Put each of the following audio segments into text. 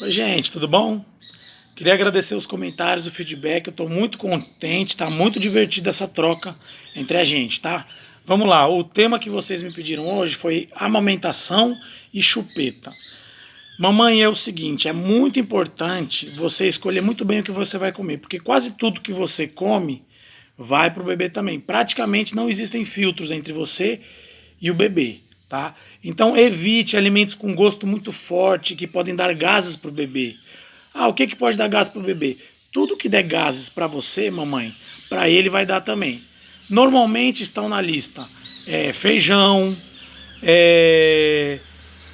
Oi, gente, tudo bom? Queria agradecer os comentários, o feedback. Eu estou muito contente, está muito divertida essa troca entre a gente, tá? Vamos lá, o tema que vocês me pediram hoje foi amamentação e chupeta. Mamãe, é o seguinte, é muito importante você escolher muito bem o que você vai comer, porque quase tudo que você come vai para o bebê também. Praticamente não existem filtros entre você e o bebê tá? Então evite alimentos com gosto muito forte que podem dar gases para o bebê. Ah, o que, que pode dar gases para o bebê? Tudo que der gases para você, mamãe, para ele vai dar também. Normalmente estão na lista é, feijão, é,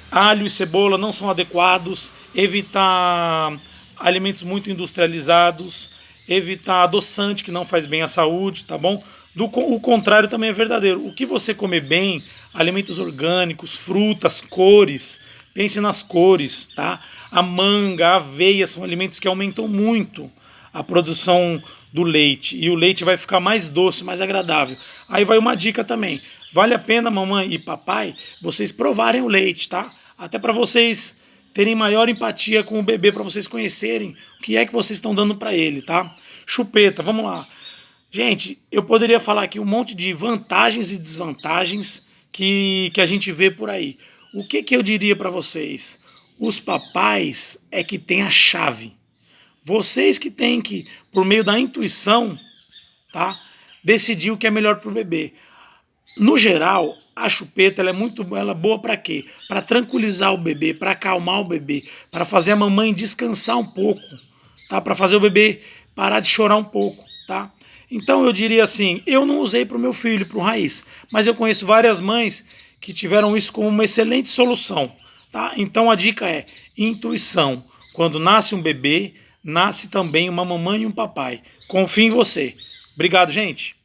alho e cebola não são adequados, evitar alimentos muito industrializados, evitar adoçante que não faz bem à saúde, tá bom? Do, o contrário também é verdadeiro. O que você comer bem, alimentos orgânicos, frutas, cores, pense nas cores, tá? A manga, a aveia são alimentos que aumentam muito a produção do leite e o leite vai ficar mais doce, mais agradável. Aí vai uma dica também. Vale a pena, mamãe e papai, vocês provarem o leite, tá? Até para vocês terem maior empatia com o bebê, para vocês conhecerem o que é que vocês estão dando para ele, tá? Chupeta, vamos lá. Gente, eu poderia falar aqui um monte de vantagens e desvantagens que, que a gente vê por aí. O que, que eu diria para vocês? Os papais é que tem a chave. Vocês que têm que, por meio da intuição, tá, decidir o que é melhor para o bebê. No geral, a chupeta ela é muito ela é boa para quê? Para tranquilizar o bebê, para acalmar o bebê, para fazer a mamãe descansar um pouco, tá? Para fazer o bebê parar de chorar um pouco, tá? Então eu diria assim, eu não usei para o meu filho, para o raiz, mas eu conheço várias mães que tiveram isso como uma excelente solução, tá? Então a dica é intuição. Quando nasce um bebê, nasce também uma mamãe e um papai. Confie em você. Obrigado, gente.